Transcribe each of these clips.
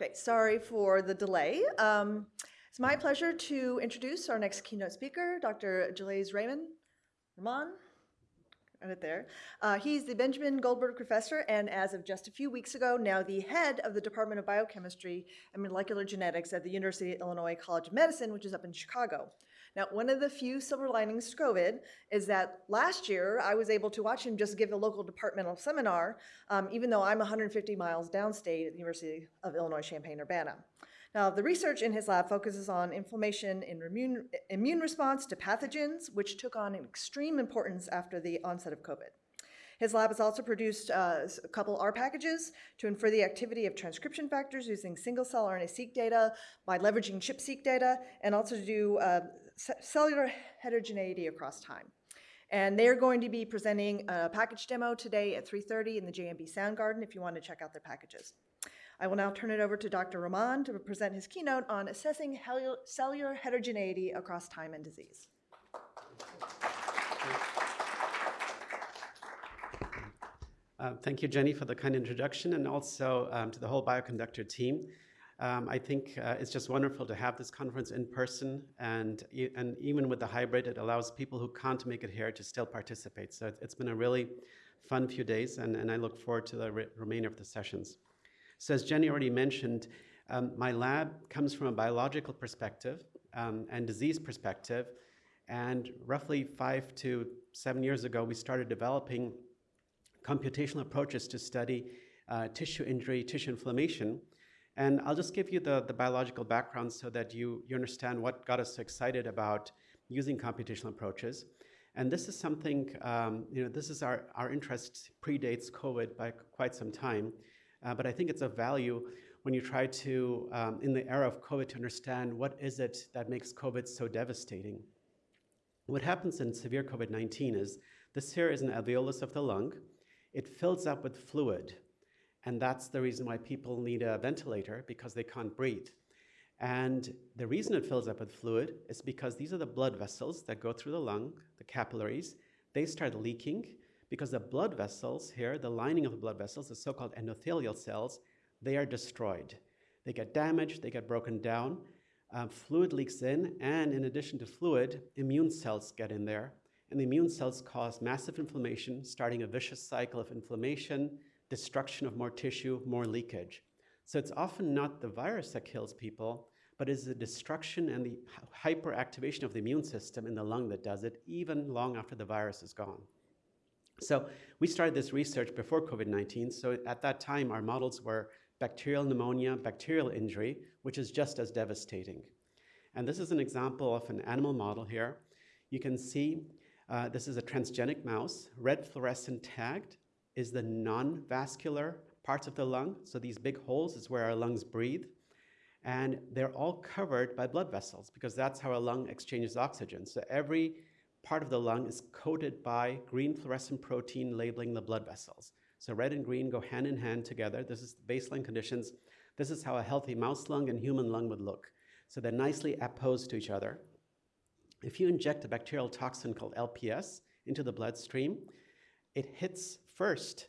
Okay, sorry for the delay. Um, it's my pleasure to introduce our next keynote speaker, Dr. Jalees Raymond. Rehman, right there. Uh, he's the Benjamin Goldberg Professor, and as of just a few weeks ago, now the head of the Department of Biochemistry and Molecular Genetics at the University of Illinois College of Medicine, which is up in Chicago. Now, one of the few silver linings to COVID is that last year I was able to watch him just give a local departmental seminar, um, even though I'm 150 miles downstate at the University of Illinois Champaign-Urbana. Now, the research in his lab focuses on inflammation in immune, immune response to pathogens, which took on an extreme importance after the onset of COVID. His lab has also produced uh, a couple R packages to infer the activity of transcription factors using single-cell RNA-seq data by leveraging ChIP-seq data, and also to do uh, cellular heterogeneity across time. And they're going to be presenting a package demo today at 3.30 in the JMB Sound Garden if you want to check out their packages. I will now turn it over to Dr. Rehman to present his keynote on assessing cellular heterogeneity across time and disease. Uh, thank you, Jenny, for the kind introduction, and also um, to the whole Bioconductor team. Um, I think uh, it's just wonderful to have this conference in person, and, and even with the hybrid, it allows people who can't make it here to still participate. So it's been a really fun few days, and, and I look forward to the re remainder of the sessions. So as Jenny already mentioned, um, my lab comes from a biological perspective um, and disease perspective. And roughly five to seven years ago, we started developing computational approaches to study uh, tissue injury, tissue inflammation. And I'll just give you the, the biological background so that you, you understand what got us so excited about using computational approaches. And this is something, um, you know, this is our, our interest predates COVID by quite some time. Uh, but I think it's of value when you try to, um, in the era of COVID, to understand what is it that makes COVID so devastating. What happens in severe COVID-19 is this here is an alveolus of the lung. It fills up with fluid. And that's the reason why people need a ventilator because they can't breathe. And the reason it fills up with fluid is because these are the blood vessels that go through the lung, the capillaries. They start leaking because the blood vessels here, the lining of the blood vessels, the so-called endothelial cells, they are destroyed. They get damaged, they get broken down, um, fluid leaks in, and in addition to fluid, immune cells get in there, and the immune cells cause massive inflammation, starting a vicious cycle of inflammation, destruction of more tissue, more leakage. So it's often not the virus that kills people, but it's the destruction and the hyperactivation of the immune system in the lung that does it, even long after the virus is gone. So we started this research before COVID-19. So at that time, our models were bacterial pneumonia, bacterial injury, which is just as devastating. And this is an example of an animal model here. You can see uh, this is a transgenic mouse. Red fluorescent tagged is the non-vascular parts of the lung. So these big holes is where our lungs breathe. And they're all covered by blood vessels because that's how a lung exchanges oxygen. So every part of the lung is coated by green fluorescent protein labeling the blood vessels. So red and green go hand in hand together. This is baseline conditions. This is how a healthy mouse lung and human lung would look. So they're nicely opposed to each other. If you inject a bacterial toxin called LPS into the bloodstream, it hits first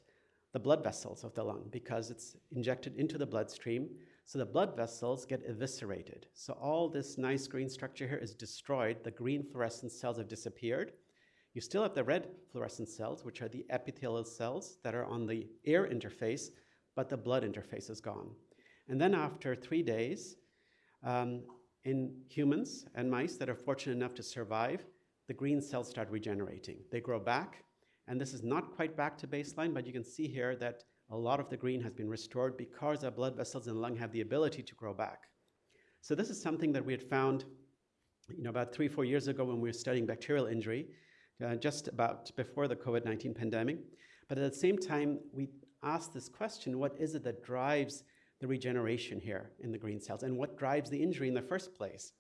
the blood vessels of the lung because it's injected into the bloodstream. So the blood vessels get eviscerated. So all this nice green structure here is destroyed. The green fluorescent cells have disappeared. You still have the red fluorescent cells, which are the epithelial cells that are on the air interface, but the blood interface is gone. And then after three days, um, in humans and mice that are fortunate enough to survive, the green cells start regenerating. They grow back, and this is not quite back to baseline, but you can see here that a lot of the green has been restored because our blood vessels the lung have the ability to grow back. So this is something that we had found you know, about three, four years ago when we were studying bacterial injury, uh, just about before the COVID-19 pandemic. But at the same time, we asked this question, what is it that drives the regeneration here in the green cells and what drives the injury in the first place?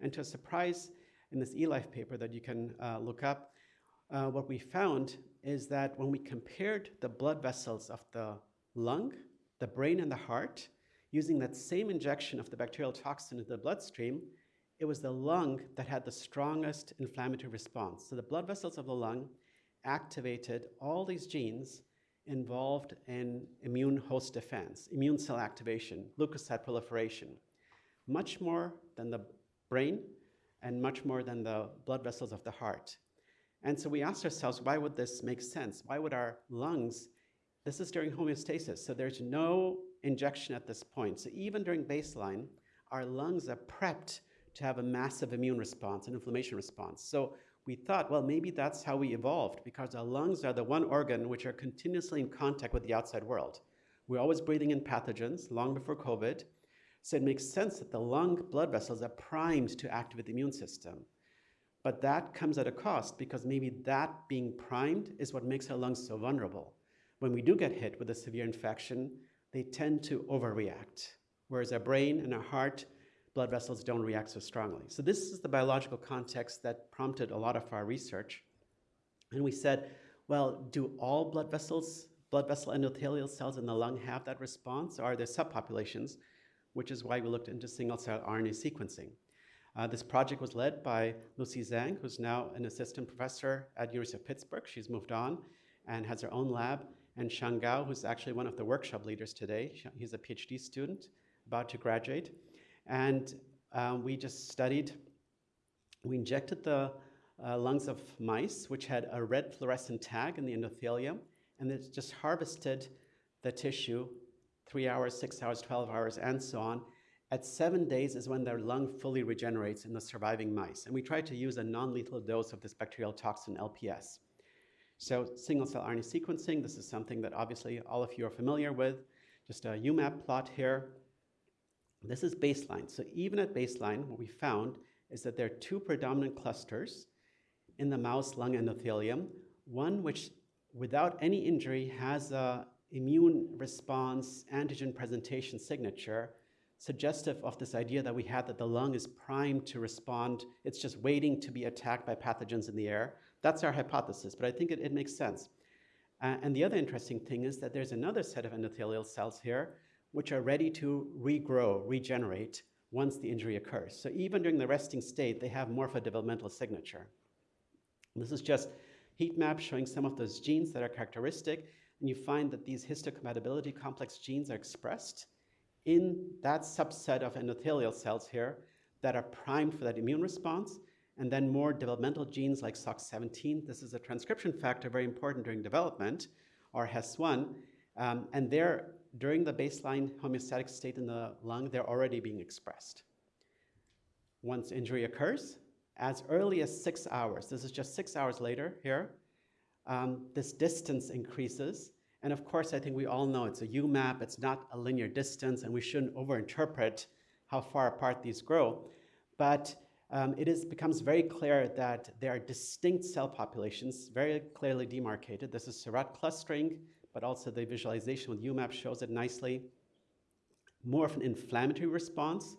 And to a surprise, in this eLife paper that you can uh, look up, uh, what we found is that when we compared the blood vessels of the lung, the brain, and the heart, using that same injection of the bacterial toxin into the bloodstream, it was the lung that had the strongest inflammatory response. So the blood vessels of the lung activated all these genes involved in immune host defense, immune cell activation, leukocyte proliferation, much more than the brain and much more than the blood vessels of the heart. And so we asked ourselves, why would this make sense? Why would our lungs, this is during homeostasis, so there's no injection at this point. So even during baseline, our lungs are prepped to have a massive immune response, an inflammation response. So we thought, well, maybe that's how we evolved because our lungs are the one organ which are continuously in contact with the outside world. We're always breathing in pathogens long before COVID. So it makes sense that the lung blood vessels are primed to activate the immune system. But that comes at a cost because maybe that being primed is what makes our lungs so vulnerable. When we do get hit with a severe infection, they tend to overreact, whereas our brain and our heart blood vessels don't react so strongly. So this is the biological context that prompted a lot of our research. And we said, well, do all blood vessels, blood vessel endothelial cells in the lung have that response, or are there subpopulations? Which is why we looked into single-cell RNA sequencing. Uh, this project was led by Lucy Zhang, who's now an assistant professor at University of Pittsburgh. She's moved on and has her own lab. And Shang Gao, who's actually one of the workshop leaders today. He's a PhD student about to graduate. And um, we just studied, we injected the uh, lungs of mice, which had a red fluorescent tag in the endothelium, and it just harvested the tissue three hours, six hours, 12 hours, and so on. At seven days is when their lung fully regenerates in the surviving mice. And we tried to use a non-lethal dose of this bacterial toxin, LPS. So single-cell RNA sequencing, this is something that obviously all of you are familiar with. Just a UMAP plot here. This is baseline. So even at baseline, what we found is that there are two predominant clusters in the mouse lung endothelium. One which, without any injury, has a immune response antigen presentation signature suggestive of this idea that we had that the lung is primed to respond. It's just waiting to be attacked by pathogens in the air. That's our hypothesis, but I think it, it makes sense. Uh, and the other interesting thing is that there's another set of endothelial cells here which are ready to regrow, regenerate once the injury occurs. So even during the resting state, they have more of a developmental signature. This is just heat map showing some of those genes that are characteristic, and you find that these histocompatibility complex genes are expressed in that subset of endothelial cells here that are primed for that immune response, and then more developmental genes like SOX17. This is a transcription factor very important during development, or HES1, um, and they're during the baseline homeostatic state in the lung, they're already being expressed. Once injury occurs, as early as six hours, this is just six hours later here, um, this distance increases. And of course, I think we all know it's a UMAP, it's not a linear distance, and we shouldn't overinterpret how far apart these grow. But um, it is, becomes very clear that there are distinct cell populations, very clearly demarcated. This is Seurat clustering, but also the visualization with UMAP shows it nicely. More of an inflammatory response,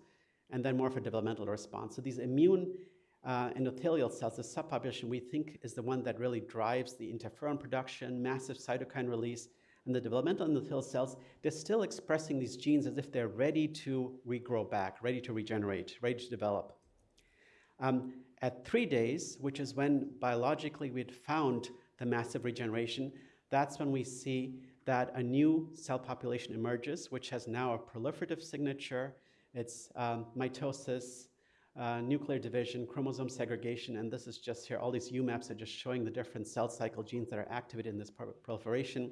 and then more of a developmental response. So these immune uh, endothelial cells, the subpopulation we think is the one that really drives the interferon production, massive cytokine release, and the developmental endothelial cells, they're still expressing these genes as if they're ready to regrow back, ready to regenerate, ready to develop. Um, at three days, which is when biologically we had found the massive regeneration, that's when we see that a new cell population emerges, which has now a proliferative signature. It's um, mitosis, uh, nuclear division, chromosome segregation, and this is just here. All these UMAPs are just showing the different cell cycle genes that are activated in this proliferation.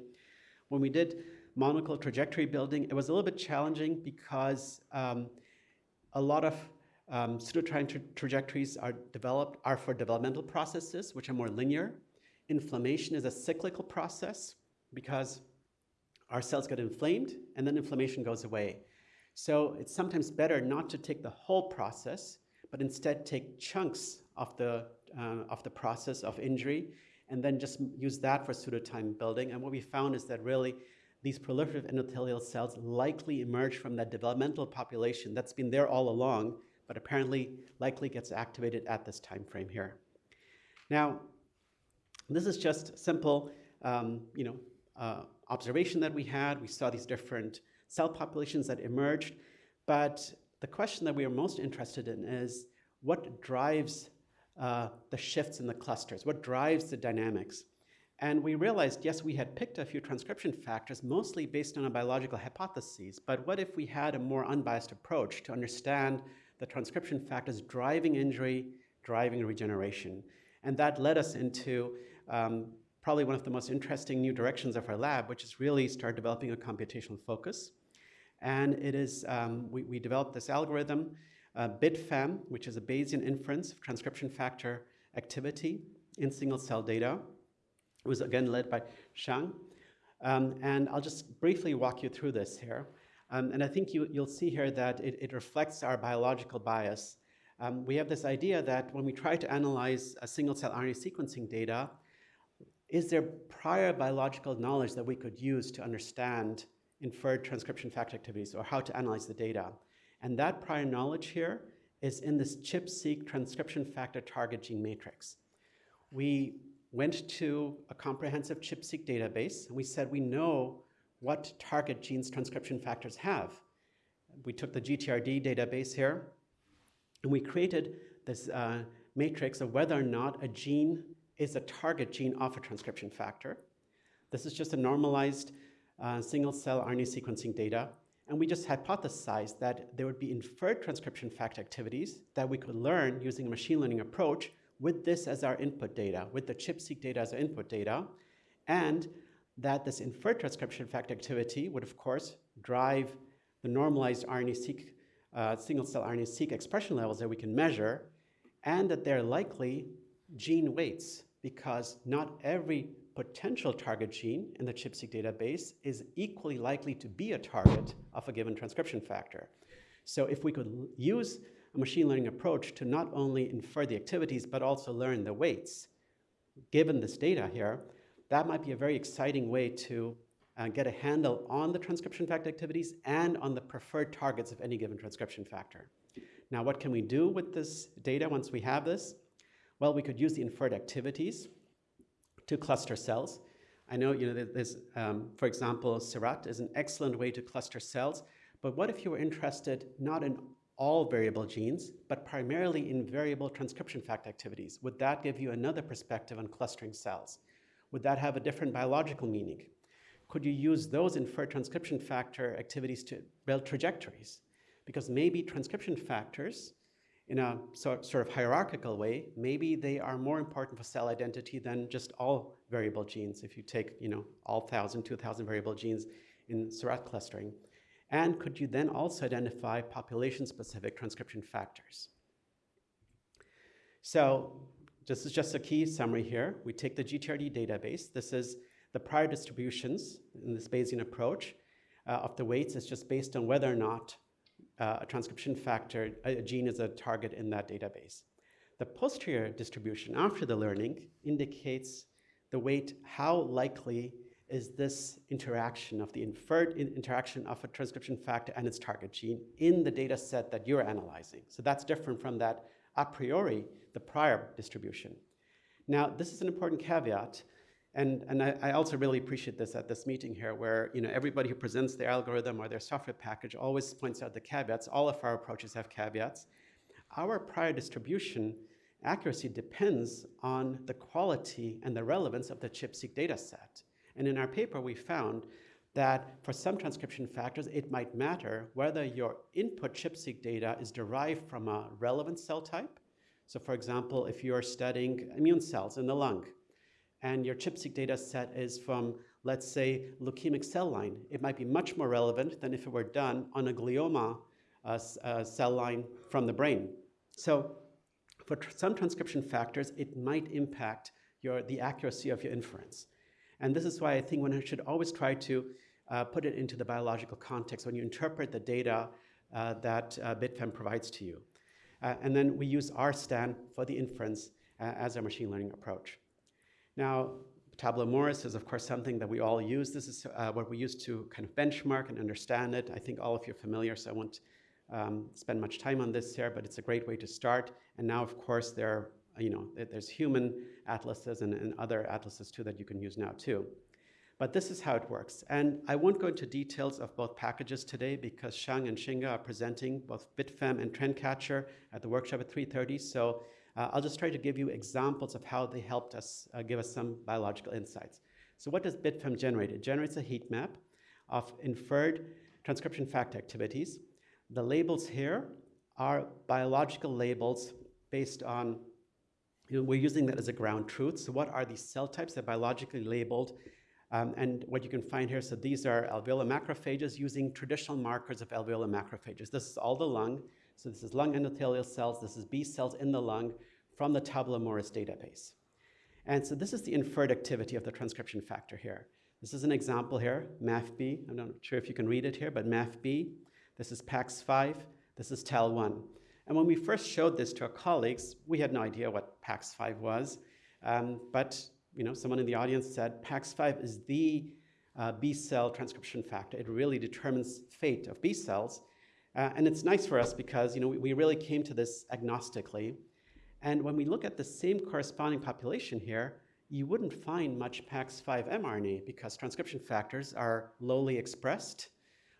When we did monocle trajectory building, it was a little bit challenging because um, a lot of um, pseudotime tra trajectories are developed are for developmental processes, which are more linear. Inflammation is a cyclical process because our cells get inflamed and then inflammation goes away. So it's sometimes better not to take the whole process, but instead take chunks of the, uh, of the process of injury and then just use that for pseudotime building. And what we found is that really these proliferative endothelial cells likely emerge from that developmental population that's been there all along, but apparently likely gets activated at this time frame here. Now, this is just simple, um, you know, uh, observation that we had. We saw these different cell populations that emerged, but the question that we are most interested in is what drives uh, the shifts in the clusters? What drives the dynamics? And we realized, yes, we had picked a few transcription factors, mostly based on a biological hypothesis, but what if we had a more unbiased approach to understand the transcription factors driving injury, driving regeneration? And that led us into um, probably one of the most interesting new directions of our lab, which is really start developing a computational focus. And it is, um, we, we, developed this algorithm, uh, BitFAM, which is a Bayesian inference of transcription factor activity in single cell data. It was again led by Shang. Um, and I'll just briefly walk you through this here. Um, and I think you, will see here that it, it, reflects our biological bias. Um, we have this idea that when we try to analyze a single cell RNA sequencing data, is there prior biological knowledge that we could use to understand inferred transcription factor activities or how to analyze the data? And that prior knowledge here is in this ChIP-seq transcription factor target gene matrix. We went to a comprehensive ChIP-seq database, and we said we know what target genes transcription factors have. We took the GTRD database here, and we created this uh, matrix of whether or not a gene is a target gene of a transcription factor. This is just a normalized uh, single-cell RNA sequencing data, and we just hypothesized that there would be inferred transcription factor activities that we could learn using a machine learning approach with this as our input data, with the ChIP-seq data as our input data, and that this inferred transcription factor activity would, of course, drive the normalized RNA-seq, uh, single-cell RNA-seq expression levels that we can measure, and that they're likely gene weights, because not every potential target gene in the ChIP-seq database is equally likely to be a target of a given transcription factor. So if we could use a machine learning approach to not only infer the activities, but also learn the weights. Given this data here, that might be a very exciting way to uh, get a handle on the transcription factor activities and on the preferred targets of any given transcription factor. Now, what can we do with this data once we have this? Well, we could use the inferred activities to cluster cells. I know, you know, there's, um, for example, Seurat is an excellent way to cluster cells, but what if you were interested not in all variable genes, but primarily in variable transcription factor activities? Would that give you another perspective on clustering cells? Would that have a different biological meaning? Could you use those inferred transcription factor activities to build trajectories? Because maybe transcription factors, in a sort of hierarchical way, maybe they are more important for cell identity than just all variable genes if you take you know, all 1,000, 2,000 variable genes in Seurat clustering. And could you then also identify population-specific transcription factors? So this is just a key summary here. We take the GTRD database. This is the prior distributions in this Bayesian approach uh, of the weights. It's just based on whether or not uh, a transcription factor, a gene is a target in that database. The posterior distribution after the learning indicates the weight, how likely is this interaction of the inferred in interaction of a transcription factor and its target gene in the data set that you're analyzing. So that's different from that a priori, the prior distribution. Now, this is an important caveat, and, and I, I, also really appreciate this at this meeting here where you know, everybody who presents their algorithm or their software package always points out the caveats. All of our approaches have caveats. Our prior distribution accuracy depends on the quality and the relevance of the ChIP-seq data set. And in our paper, we found that for some transcription factors, it might matter whether your input ChIP-seq data is derived from a relevant cell type. So for example, if you're studying immune cells in the lung, and your ChIP-seq data set is from, let's say, leukemic cell line, it might be much more relevant than if it were done on a glioma uh, uh, cell line from the brain. So for tr some transcription factors, it might impact your, the accuracy of your inference. And this is why I think one should always try to uh, put it into the biological context when you interpret the data uh, that uh, BitFAM provides to you. Uh, and then we use RSTAN for the inference as our machine learning approach. Now, Tabula Muris is, of course, something that we all use. This is uh, what we use to kind of benchmark and understand it. I think all of you are familiar, so I won't um, spend much time on this here, but it's a great way to start. And now, of course, there are you know, there's human atlases and, and other atlases too that you can use now too. But this is how it works. And I won't go into details of both packages today because Shang and Xinge are presenting both BitFAM and TrendCatcher at the workshop at 3.30. So Uh, I'll just try to give you examples of how they helped us uh, give us some biological insights. So what does BitFAM generate? It generates a heat map of inferred transcription factor activities. The labels here are biological labels based on, you know, we're using that as a ground truth. So what are these cell types that are biologically labeled? Um, and what you can find here, so these are alveolar macrophages using traditional markers of alveolar macrophages. This is all the lung. So this is lung endothelial cells. This is B cells in the lung from the Tabula Muris database. And so this is the inferred activity of the transcription factor here. This is an example here, MAFB. I'm not sure if you can read it here, but MAFB. This is PAX5. This is TAL1. And when we first showed this to our colleagues, we had no idea what PAX5 was. Um, but you know, someone in the audience said PAX5 is the uh, B cell transcription factor. It really determines fate of B cells. Uh, and it's nice for us because you know, we, we really came to this agnostically. And when we look at the same corresponding population here, you wouldn't find much PAX5 mRNA because transcription factors are lowly expressed.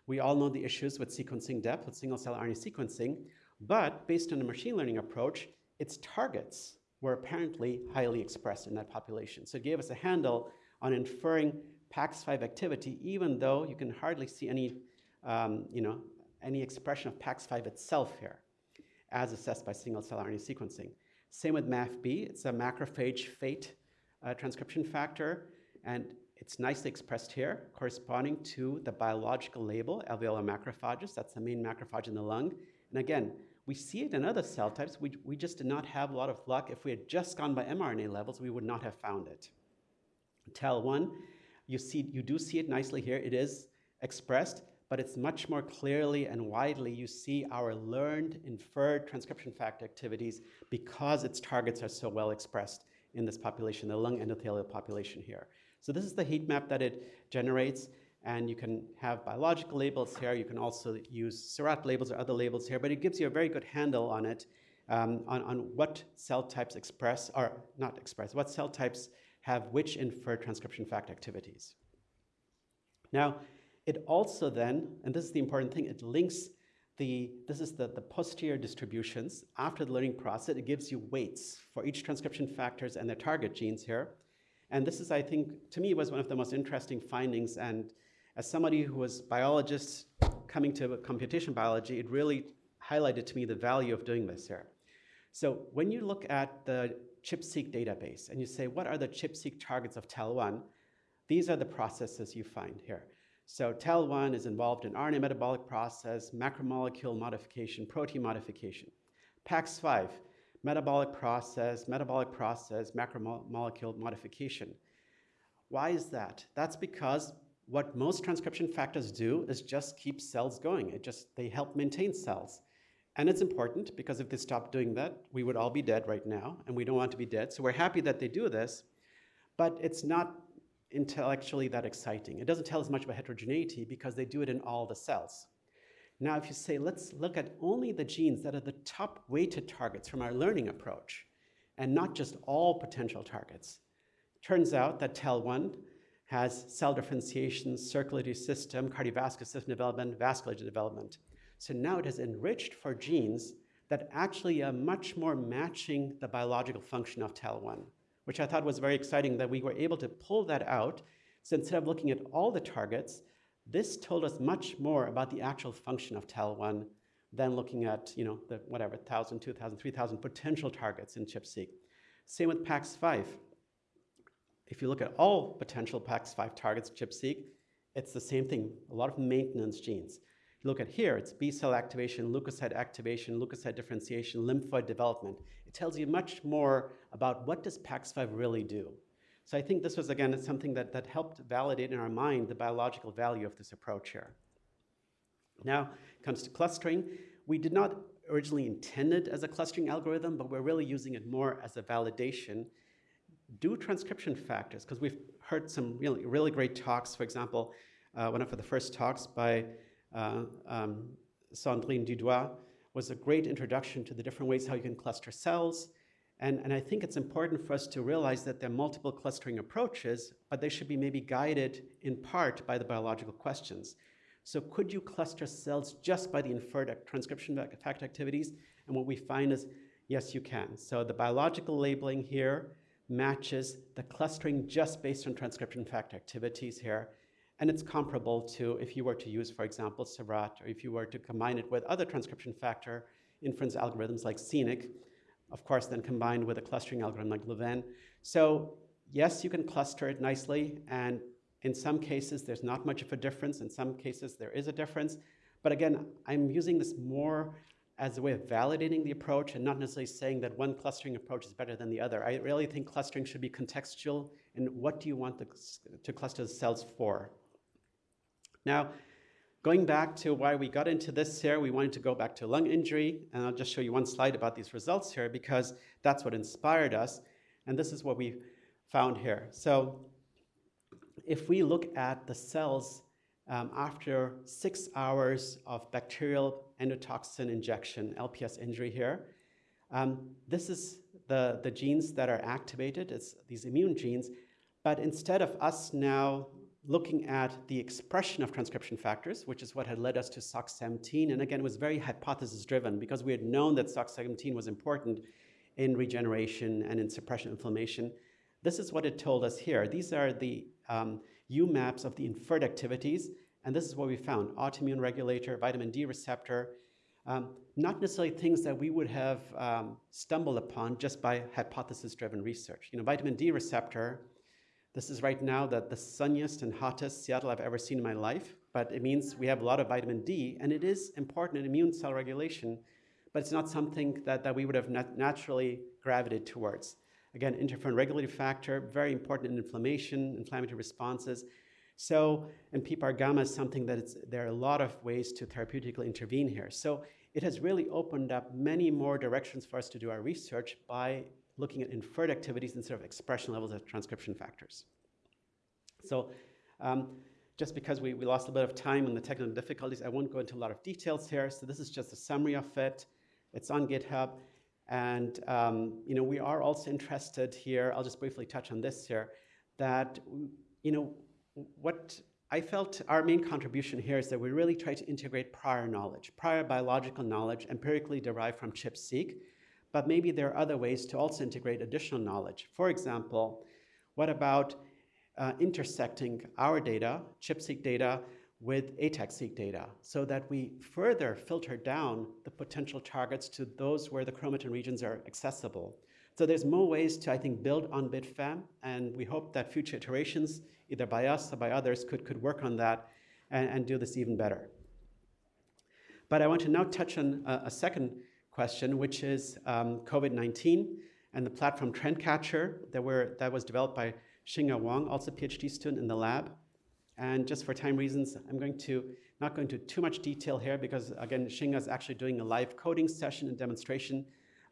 We all know the issues with sequencing depth, with single-cell RNA sequencing, but based on a machine learning approach, its targets were apparently highly expressed in that population. So it gave us a handle on inferring PAX5 activity, even though you can hardly see any, um, you know, any expression of PAX5 itself here, as assessed by single-cell RNA sequencing. Same with MAFB, it's a macrophage fate uh, transcription factor, and it's nicely expressed here, corresponding to the biological label, alveolar macrophages. That's the main macrophage in the lung. And again, we see it in other cell types. We, we just did not have a lot of luck. If we had just gone by mRNA levels, we would not have found it. TAL1, you, see, you do see it nicely here. It is expressed, but it's much more clearly and widely you see our learned inferred transcription factor activities because its targets are so well expressed in this population, the lung endothelial population here. So this is the heat map that it generates, and you can have biological labels here. You can also use Seurat labels or other labels here, but it gives you a very good handle on it, um, on, on what cell types express, or not express, what cell types have which inferred transcription factor activities. Now, it also then, and this is the important thing, it links the, this is the, the posterior distributions. After the learning process, it gives you weights for each transcription factors and their target genes here. And this is, I think, to me, was one of the most interesting findings. And as somebody who was biologist coming to computation biology, it really highlighted to me the value of doing this here. So when you look at the ChIP-seq database and you say, what are the ChIP-seq targets of TAL1? These are the processes you find here. So TAL1 is involved in RNA metabolic process, macromolecule modification, protein modification. PAX5, metabolic process, metabolic process, macromolecule modification. Why is that? That's because what most transcription factors do is just keep cells going. It just, they help maintain cells. And it's important because if they stopped doing that, we would all be dead right now, and we don't want to be dead. So we're happy that they do this, but it's not intellectually that exciting. It doesn't tell us much about heterogeneity because they do it in all the cells. Now, if you say, let's look at only the genes that are the top weighted targets from our learning approach, and not just all potential targets, turns out that TAL1 has cell differentiation, circulatory system, cardiovascular system development, vascular development. So now it has enriched for genes that actually are much more matching the biological function of TAL1 which I thought was very exciting that we were able to pull that out. So instead of looking at all the targets, this told us much more about the actual function of TAL1 than looking at, you know, the whatever, 1,000, 2,000, 3,000 potential targets in ChIP-seq. Same with PAX5. If you look at all potential PAX5 targets ChIP-seq, it's the same thing, a lot of maintenance genes. You look at here, it's B cell activation, leukocyte activation, leukocyte differentiation, lymphoid development. It tells you much more about what does PAX5 really do. So I think this was, again, something that, that helped validate in our mind the biological value of this approach here. Now, comes to clustering. We did not originally intend it as a clustering algorithm, but we're really using it more as a validation. Do transcription factors, because we've heard some really, really great talks. For example, uh, one of the first talks by uh, um, Sandrine Dudoit was a great introduction to the different ways how you can cluster cells. And, and I think it's important for us to realize that there are multiple clustering approaches, but they should be maybe guided in part by the biological questions. So could you cluster cells just by the inferred transcription factor activities? And what we find is Yes, you can. So the biological labeling here matches the clustering just based on transcription factor activities here. And it's comparable to if you were to use, for example, Seurat, or if you were to combine it with other transcription factor inference algorithms like Scenic, of course, then combined with a clustering algorithm like Louvain. So yes, you can cluster it nicely, and in some cases, there's not much of a difference. In some cases, there is a difference. But again, I'm using this more as a way of validating the approach and not necessarily saying that one clustering approach is better than the other. I really think clustering should be contextual and what do you want the, to cluster the cells for. Now, going back to why we got into this here, we wanted to go back to lung injury, and I'll just show you one slide about these results here because that's what inspired us, and this is what we found here. So if we look at the cells um, after six hours of bacterial endotoxin injection, LPS injury here. Um, this is the, the genes that are activated, it's these immune genes, but instead of us now looking at the expression of transcription factors, which is what had led us to SOX17, and again, it was very hypothesis driven because we had known that SOX17 was important in regeneration and in suppression of inflammation. This is what it told us here. These are the um, UMAPs of the inferred activities, and this is what we found, autoimmune regulator, vitamin D receptor, um, not necessarily things that we would have um, stumbled upon just by hypothesis-driven research. You know, vitamin D receptor, this is right now the, the sunniest and hottest Seattle I've ever seen in my life, but it means we have a lot of vitamin D, and it is important in immune cell regulation, but it's not something that, that we would have nat naturally gravitated towards. Again, interferon regulatory factor, very important in inflammation, inflammatory responses. So, and PPAR gamma is something that it's, there are a lot of ways to therapeutically intervene here. So it has really opened up many more directions for us to do our research by looking at inferred activities instead of expression levels of transcription factors. So um, just because we, we lost a bit of time on the technical difficulties, I won't go into a lot of details here. So this is just a summary of it. It's on GitHub. And um, you know, we are also interested here, I'll just briefly touch on this here, that you know, what I felt our main contribution here is that we really try to integrate prior knowledge, prior biological knowledge empirically derived from ChIP-seq, but maybe there are other ways to also integrate additional knowledge. For example, what about uh, intersecting our data, ChIP-seq data, with ATAC-seq data so that we further filter down the potential targets to those where the chromatin regions are accessible. So there's more ways to, I think, build on BitFam, and we hope that future iterations, either by us or by others, could, could work on that and, and do this even better. But I want to now touch on a, a second question, which is um, COVID-19 and the platform Trendcatcher that, were, that was developed by Xinge Wang, also a PhD student in the lab. And just for time reasons, I'm going to not go into too much detail here because again, Xinge is actually doing a live coding session and demonstration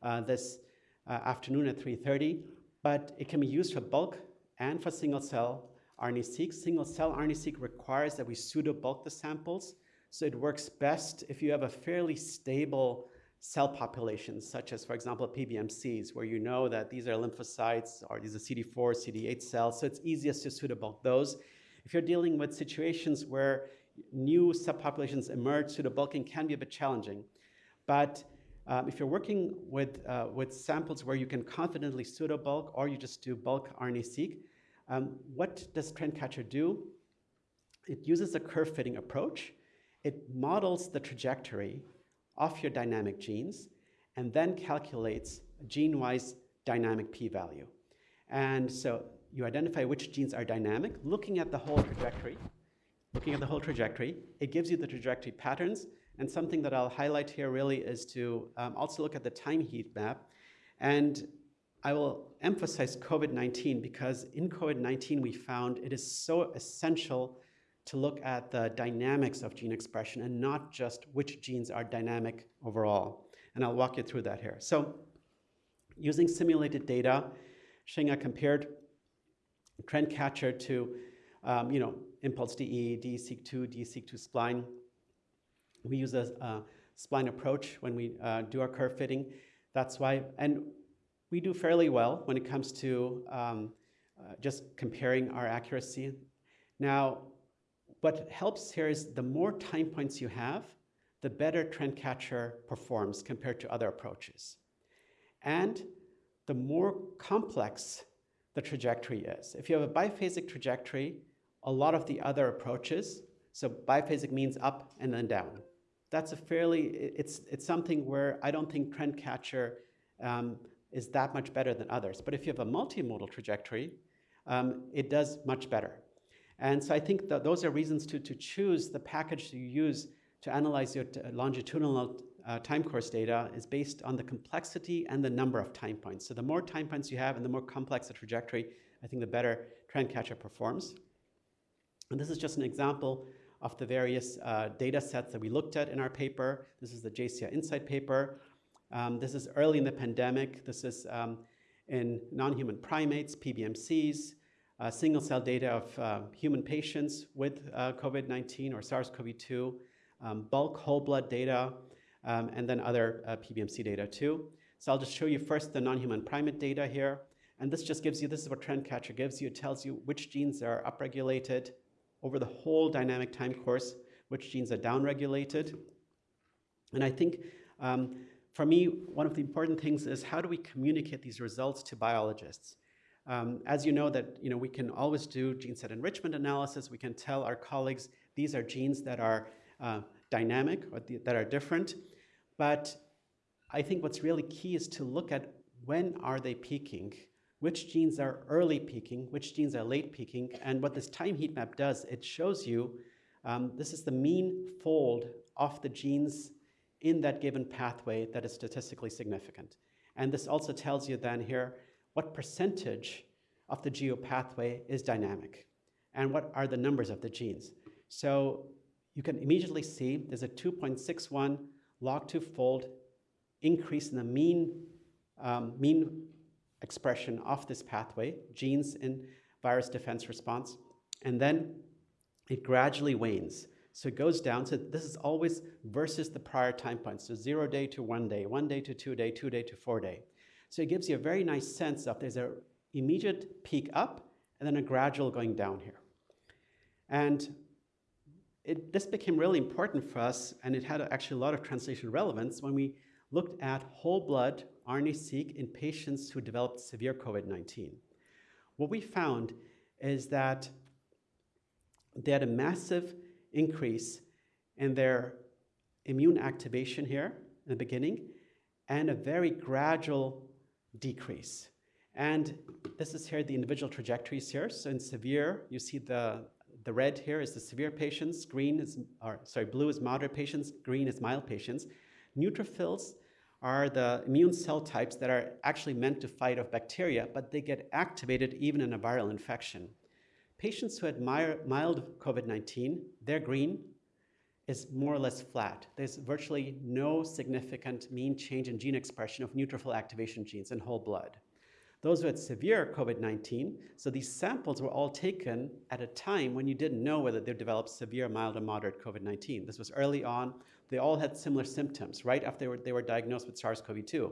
uh, this uh, afternoon at 3.30, but it can be used for bulk and for single cell RNA-seq. Single cell RNA-seq requires that we pseudo bulk the samples. So it works best if you have a fairly stable cell populations, such as, for example, PBMCs, where you know that these are lymphocytes or these are CD4, CD8 cells. So it's easiest to bulk those. If you're dealing with situations where new subpopulations emerge, pseudo bulking can be a bit challenging. But um, if you're working with, uh, with samples where you can confidently pseudo bulk or you just do bulk RNA-seq, um, what does Trendcatcher do? It uses a curve fitting approach. It models the trajectory of your dynamic genes and then calculates gene-wise dynamic p-value. And so you identify which genes are dynamic, looking at the whole trajectory, looking at the whole trajectory, it gives you the trajectory patterns, and something that I'll highlight here really is to um, also look at the time heat map. And I will emphasize COVID-19 because in COVID-19 we found it is so essential to look at the dynamics of gene expression and not just which genes are dynamic overall. And I'll walk you through that here. So using simulated data, Xinge compared Trendcatcher to, um, you know, Impulse DE, DESeq2, DESeq2 spline. We use a, a spline approach when we uh, do our curve fitting. That's why, and we do fairly well when it comes to um, uh, just comparing our accuracy. Now, what helps here is the more time points you have, the better Trendcatcher performs compared to other approaches. and the more complex the trajectory is. If you have a biphasic trajectory, a lot of the other approaches, so biphasic means up and then down. That's a fairly, it's, it's something where I don't think TrendCatcher um, is that much better than others. But if you have a multimodal trajectory, um, it does much better. And so I think that those are reasons to, to choose the package you use to analyze your longitudinal uh, time course data is based on the complexity and the number of time points. So the more time points you have and the more complex the trajectory, I think the better TrendCatcher performs. And this is just an example of the various uh, data sets that we looked at in our paper. This is the JCI Insight paper. Um, this is early in the pandemic. This is um, in non-human primates, PBMCs, uh, single-cell data of uh, human patients with uh, COVID-19 or SARS-CoV-2, um, bulk whole blood data, um, and then other uh, PBMC data too. So I'll just show you first the non-human primate data here. And this just gives you, this is what TrendCatcher gives you. It tells you which genes are upregulated over the whole dynamic time course, which genes are downregulated. And I think um, for me, one of the important things is how do we communicate these results to biologists? Um, as you know that you know, we can always do gene set enrichment analysis. We can tell our colleagues these are genes that are uh, dynamic or that are different. But I think what's really key is to look at when are they peaking, which genes are early peaking, which genes are late peaking, and what this time heat map does, it shows you um, this is the mean fold of the genes in that given pathway that is statistically significant. And this also tells you then here what percentage of the geo pathway is dynamic and what are the numbers of the genes. So you can immediately see there's a 2.61 log 2 fold increase in the mean, um, mean expression of this pathway, genes in virus defense response, and then it gradually wanes. So it goes down. So this is always versus the prior time point. So zero day to one day, one day to two day, two day to four day. So it gives you a very nice sense of there's an immediate peak up and then a gradual going down here. And it, this became really important for us, and it had actually a lot of translation relevance when we looked at whole blood RNA-seq in patients who developed severe COVID-19. What we found is that they had a massive increase in their immune activation here in the beginning and a very gradual decrease. And this is here the individual trajectories here. So in severe, you see the, the red here is the severe patients, green is, or sorry, blue is moderate patients, green is mild patients. Neutrophils are the immune cell types that are actually meant to fight off bacteria, but they get activated even in a viral infection. Patients who had mild COVID-19, they're green is more or less flat. There's virtually no significant mean change in gene expression of neutrophil activation genes in whole blood. Those who had severe COVID-19, so these samples were all taken at a time when you didn't know whether they developed severe, mild, or moderate COVID-19. This was early on. They all had similar symptoms right after they were, they were diagnosed with SARS-CoV-2.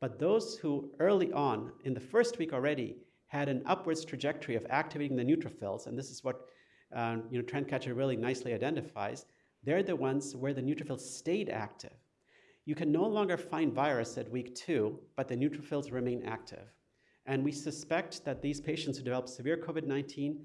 But those who early on, in the first week already, had an upwards trajectory of activating the neutrophils, and this is what uh, you know, TrendCatcher really nicely identifies, they're the ones where the neutrophils stayed active. You can no longer find virus at week two, but the neutrophils remain active. And we suspect that these patients who develop severe COVID-19,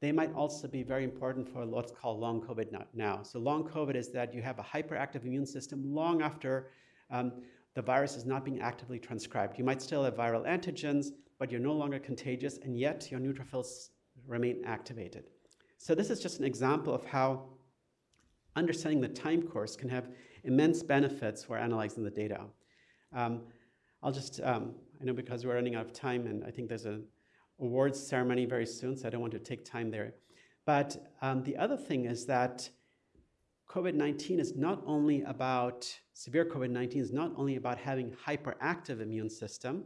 they might also be very important for what's called long COVID now. So long COVID is that you have a hyperactive immune system long after um, the virus is not being actively transcribed. You might still have viral antigens, but you're no longer contagious, and yet your neutrophils remain activated. So this is just an example of how understanding the time course can have immense benefits for analyzing the data. Um, I'll just, um, I know because we're running out of time, and I think there's an awards ceremony very soon, so I don't want to take time there. But um, the other thing is that COVID-19 is not only about, severe COVID-19 is not only about having hyperactive immune system,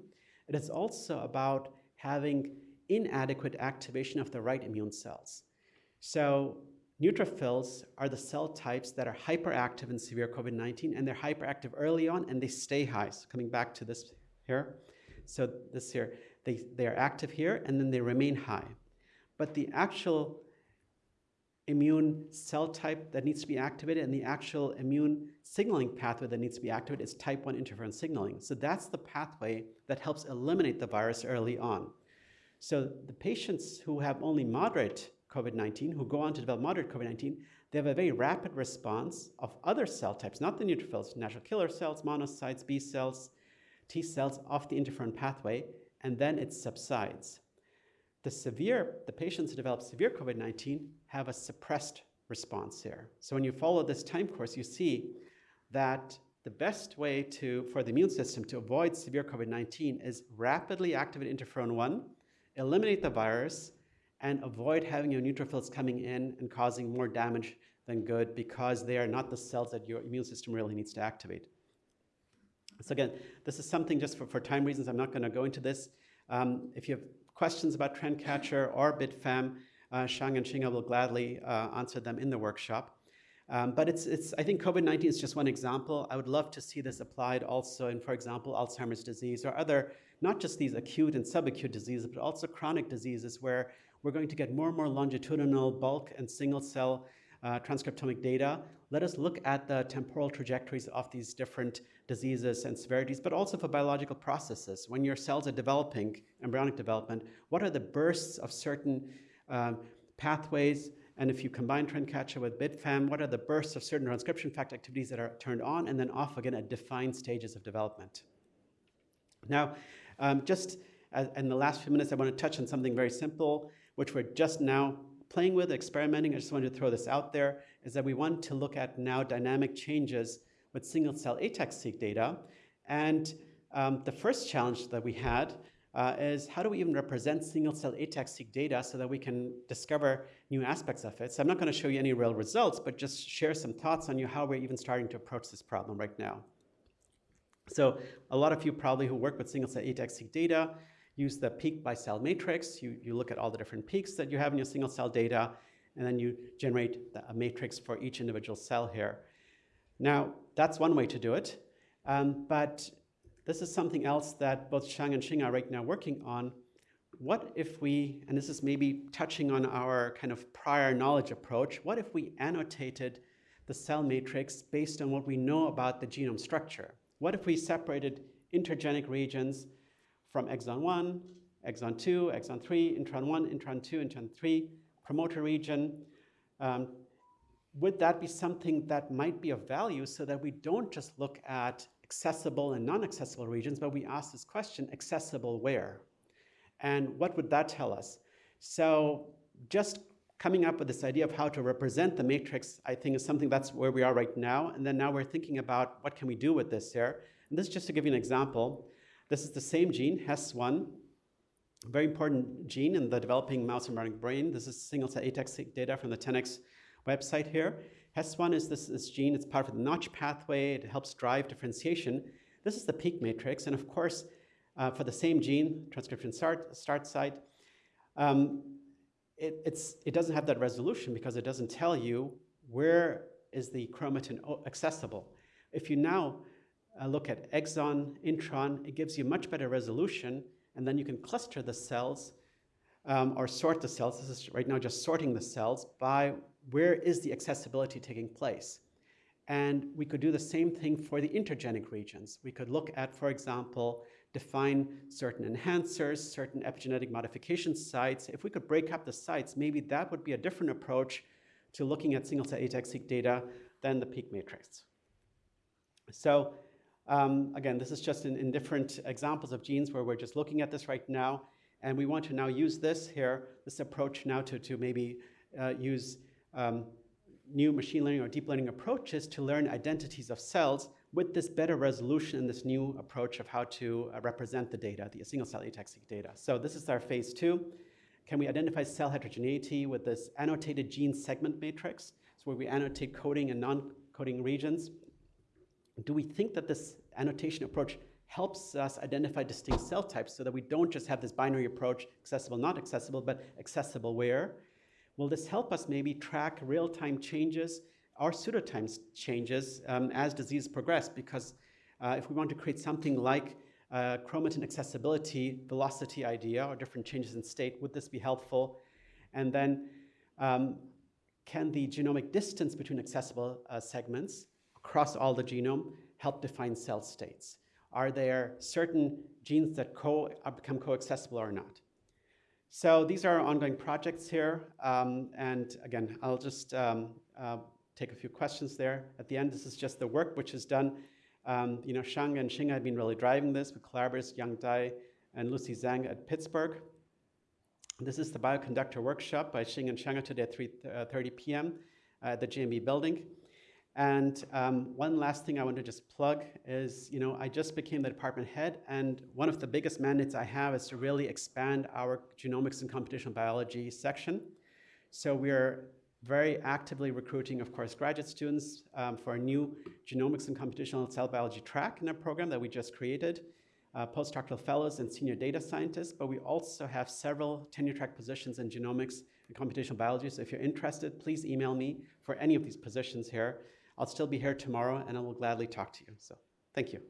it is also about having inadequate activation of the right immune cells. So neutrophils are the cell types that are hyperactive in severe COVID-19 and they're hyperactive early on and they stay high. So coming back to this here. So this here, they, they are active here and then they remain high. But the actual immune cell type that needs to be activated and the actual immune signaling pathway that needs to be activated is type 1 interferon signaling. So that's the pathway that helps eliminate the virus early on. So the patients who have only moderate COVID-19, who go on to develop moderate COVID-19, they have a very rapid response of other cell types, not the neutrophils, natural killer cells, monocytes, B cells, T cells off the interferon pathway, and then it subsides. The severe, the patients who develop severe COVID-19 have a suppressed response here. So when you follow this time course, you see that the best way to, for the immune system to avoid severe COVID-19 is rapidly activate interferon 1, eliminate the virus, and avoid having your neutrophils coming in and causing more damage than good because they are not the cells that your immune system really needs to activate. So again, this is something just for, for time reasons, I'm not going to go into this. Um, if you have questions about TrendCatcher or BitFAM, uh, Shang and Xinge will gladly uh, answer them in the workshop. Um, but it's, it's, I think COVID-19 is just one example. I would love to see this applied also in, for example, Alzheimer's disease or other, not just these acute and subacute diseases, but also chronic diseases where we're going to get more and more longitudinal bulk and single cell uh, transcriptomic data. Let us look at the temporal trajectories of these different diseases and severities, but also for biological processes. When your cells are developing, embryonic development, what are the bursts of certain um, pathways? And if you combine TrendCatcher with BitFAM, what are the bursts of certain transcription factor activities that are turned on and then off again at defined stages of development? Now, um, just as, in the last few minutes, I want to touch on something very simple, which we're just now playing with, experimenting. I just wanted to throw this out there, is that we want to look at now dynamic changes with single cell ATAC-seq data. And um, the first challenge that we had uh, is how do we even represent single cell ATAC-seq data so that we can discover new aspects of it. So I'm not going to show you any real results, but just share some thoughts on you how we're even starting to approach this problem right now. So a lot of you probably who work with single cell ATAC-seq data use the peak by cell matrix. You, you look at all the different peaks that you have in your single cell data, and then you generate the, a matrix for each individual cell here. Now, that's one way to do it, um, but this is something else that both Shang and Xing are right now working on. What if we, and this is maybe touching on our kind of prior knowledge approach, what if we annotated the cell matrix based on what we know about the genome structure? What if we separated intergenic regions from exon 1, exon 2, exon 3, intron 1, intron 2, intron 3, promoter region? Um, would that be something that might be of value so that we don't just look at accessible and non-accessible regions, but we ask this question, accessible where? And what would that tell us? So just coming up with this idea of how to represent the matrix, I think is something that's where we are right now. And then now we're thinking about what can we do with this here. And this is just to give you an example. This is the same gene, HES1, very important gene in the developing mouse embryonic brain. This is single cell ATAC data from the 10x website here. HES1 is this, this gene, it's part of the notch pathway, it helps drive differentiation. This is the peak matrix, and of course, uh, for the same gene, transcription start, start site, um, it, it doesn't have that resolution because it doesn't tell you where is the chromatin accessible. If you now uh, look at exon, intron, it gives you much better resolution, and then you can cluster the cells um, or sort the cells. This is right now just sorting the cells by where is the accessibility taking place? And we could do the same thing for the intergenic regions. We could look at, for example, define certain enhancers, certain epigenetic modification sites. If we could break up the sites, maybe that would be a different approach to looking at single-cell ATAC-seq data than the peak matrix. So um, again, this is just in, in different examples of genes where we're just looking at this right now. And we want to now use this here, this approach now to, to maybe uh, use um, new machine learning or deep learning approaches to learn identities of cells with this better resolution and this new approach of how to uh, represent the data, the single cell ATAC-seq data. So this is our phase two. Can we identify cell heterogeneity with this annotated gene segment matrix? So where we annotate coding and non-coding regions. Do we think that this annotation approach helps us identify distinct cell types so that we don't just have this binary approach, accessible, not accessible, but accessible where? Will this help us maybe track real-time changes or pseudotime changes um, as disease progress? Because uh, if we want to create something like uh, chromatin accessibility velocity idea or different changes in state, would this be helpful? And then um, can the genomic distance between accessible uh, segments across all the genome help define cell states? Are there certain genes that co uh, become co-accessible or not? So these are ongoing projects here. Um, and again, I'll just um, uh, take a few questions there. At the end, this is just the work which is done. Um, you know, Shang and Xing have been really driving this with collaborators Yang Dai and Lucy Zhang at Pittsburgh. This is the bioconductor workshop by Xing and Shang today at 3.30 uh, p.m. at the GMB building. And um, one last thing I want to just plug is, you know, I just became the department head, and one of the biggest mandates I have is to really expand our genomics and computational biology section. So we're very actively recruiting, of course, graduate students um, for a new genomics and computational cell biology track in our program that we just created, uh, postdoctoral fellows and senior data scientists, but we also have several tenure track positions in genomics and computational biology. So if you're interested, please email me for any of these positions here. I'll still be here tomorrow and I will gladly talk to you. So thank you.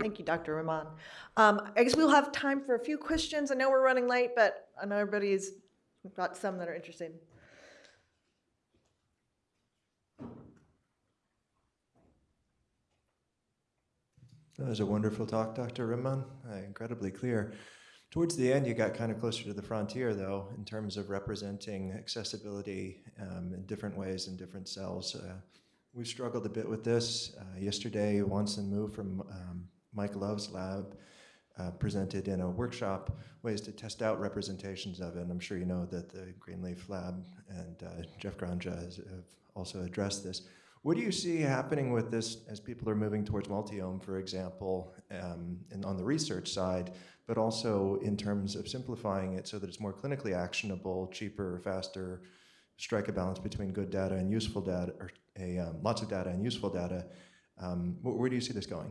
Thank you, Dr. Rehman. Um, I guess we'll have time for a few questions. I know we're running late, but I know everybody's got some that are interested. That was a wonderful talk, Dr. Rehman. Uh, incredibly clear. Towards the end, you got kind of closer to the frontier, though, in terms of representing accessibility um, in different ways in different cells. Uh, we've struggled a bit with this. Uh, yesterday, Wancen Mu from um, Mike Love's lab uh, presented in a workshop ways to test out representations of it. And I'm sure you know that the Greenleaf Lab and uh, Jeff Granja has, have also addressed this. What do you see happening with this as people are moving towards multiome, for example, um, and on the research side, but also in terms of simplifying it so that it's more clinically actionable, cheaper, faster, strike a balance between good data and useful data, or a, um, lots of data and useful data. Um, where, do you see this going?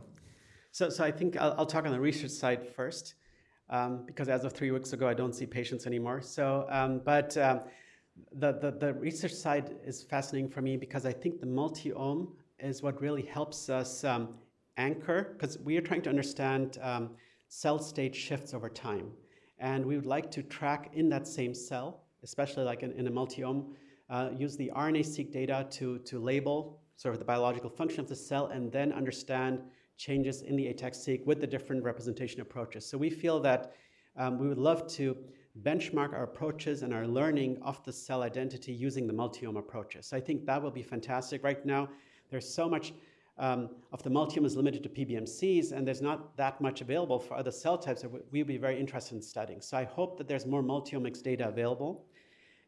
So, so I think I'll, I'll talk on the research side first, um, because as of three weeks ago, I don't see patients anymore. So, um, but um, the, the, the research side is fascinating for me because I think the multiome is what really helps us um, anchor, because we are trying to understand um, cell state shifts over time. And we would like to track in that same cell, especially like in, in a multiome, uh, use the RNA-seq data to, to label sort of the biological function of the cell and then understand changes in the ATAC-seq with the different representation approaches. So we feel that um, we would love to benchmark our approaches and our learning of the cell identity using the multiome approaches. So I think that will be fantastic. Right now, there's so much um, of the multiome is limited to PBMCs, and there's not that much available for other cell types that we would be very interested in studying. So I hope that there's more multi-omics data available.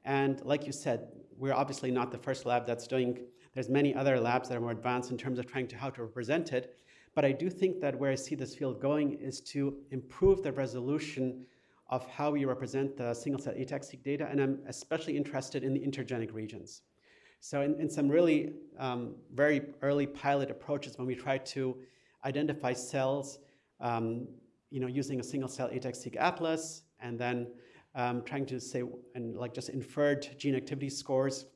And like you said, we're obviously not the first lab that's doing, there's many other labs that are more advanced in terms of trying to how to represent it. But I do think that where I see this field going is to improve the resolution of how we represent the single-cell ATAC-seq data, and I'm especially interested in the intergenic regions. So in, in some really um, very early pilot approaches, when we try to identify cells, um, you know, using a single-cell ATAC-seq atlas, and then um, trying to say, and like just inferred gene activity scores,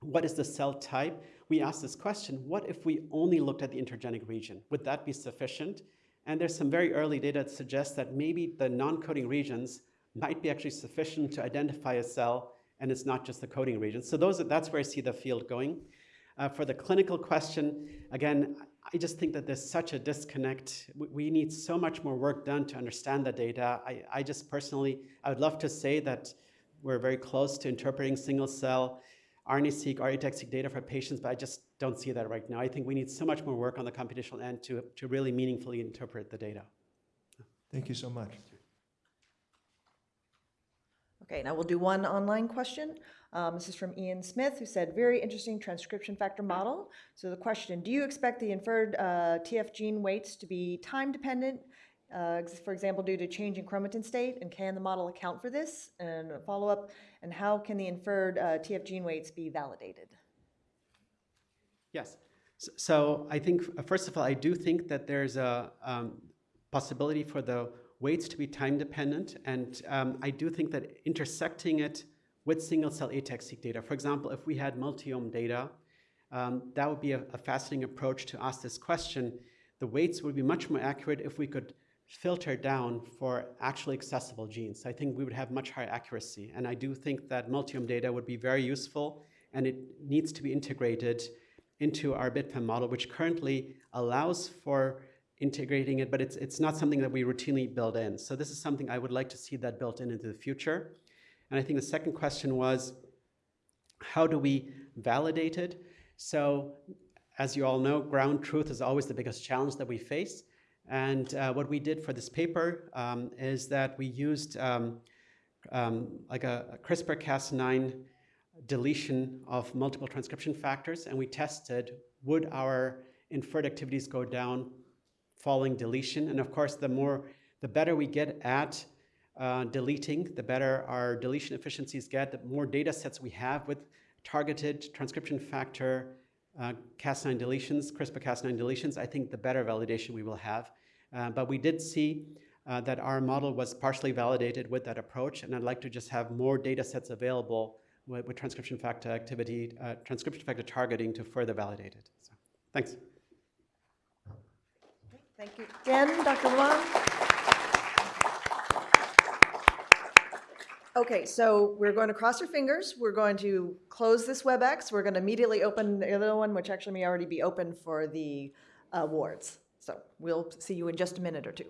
what is the cell type? We asked this question, what if we only looked at the intergenic region? Would that be sufficient? And there's some very early data that suggests that maybe the non-coding regions might be actually sufficient to identify a cell, and it's not just the coding regions. So those, that's where I see the field going. Uh, for the clinical question, again, I just think that there's such a disconnect. We, we need so much more work done to understand the data. I, I just personally, I would love to say that we're very close to interpreting single cell RNA-seq, RNA-seq data for patients, but I just don't see that right now. I think we need so much more work on the computational end to, to really meaningfully interpret the data. Thank you so much. Okay, now we'll do one online question. Um, this is from Ian Smith, who said, very interesting transcription factor model. So the question, do you expect the inferred uh, TF gene weights to be time dependent uh, for example, due to change in chromatin state, and can the model account for this? And a follow-up, and how can the inferred uh, TF gene weights be validated? Yes. So, I think, uh, first of all, I do think that there's a um, possibility for the weights to be time dependent, and um, I do think that intersecting it with single-cell ATAC-seq data, for example, if we had multiome data, um, that would be a, a fascinating approach to ask this question the weights would be much more accurate if we could filter down for actually accessible genes. I think we would have much higher accuracy. And I do think that multiome data would be very useful and it needs to be integrated into our BitFAM model, which currently allows for integrating it, but it's, it's not something that we routinely build in. So this is something I would like to see that built in into the future. And I think the second question was, how do we validate it? So as you all know, ground truth is always the biggest challenge that we face. And uh, what we did for this paper um, is that we used um, um, like a, a CRISPR-Cas9 deletion of multiple transcription factors, and we tested would our inferred activities go down following deletion. And of course, the more, the better we get at uh, deleting, the better our deletion efficiencies get, the more data sets we have with targeted transcription factor uh, Cas9 deletions, CRISPR-Cas9 deletions, I think the better validation we will have. Uh, but we did see uh, that our model was partially validated with that approach, and I'd like to just have more data sets available with, with transcription factor activity, uh, transcription factor targeting to further validate it. So, thanks. Thank you. Jen, Dr. Lamont? Okay, so we're going to cross our fingers. We're going to close this WebEx. We're going to immediately open the other one, which actually may already be open for the awards. So we'll see you in just a minute or two.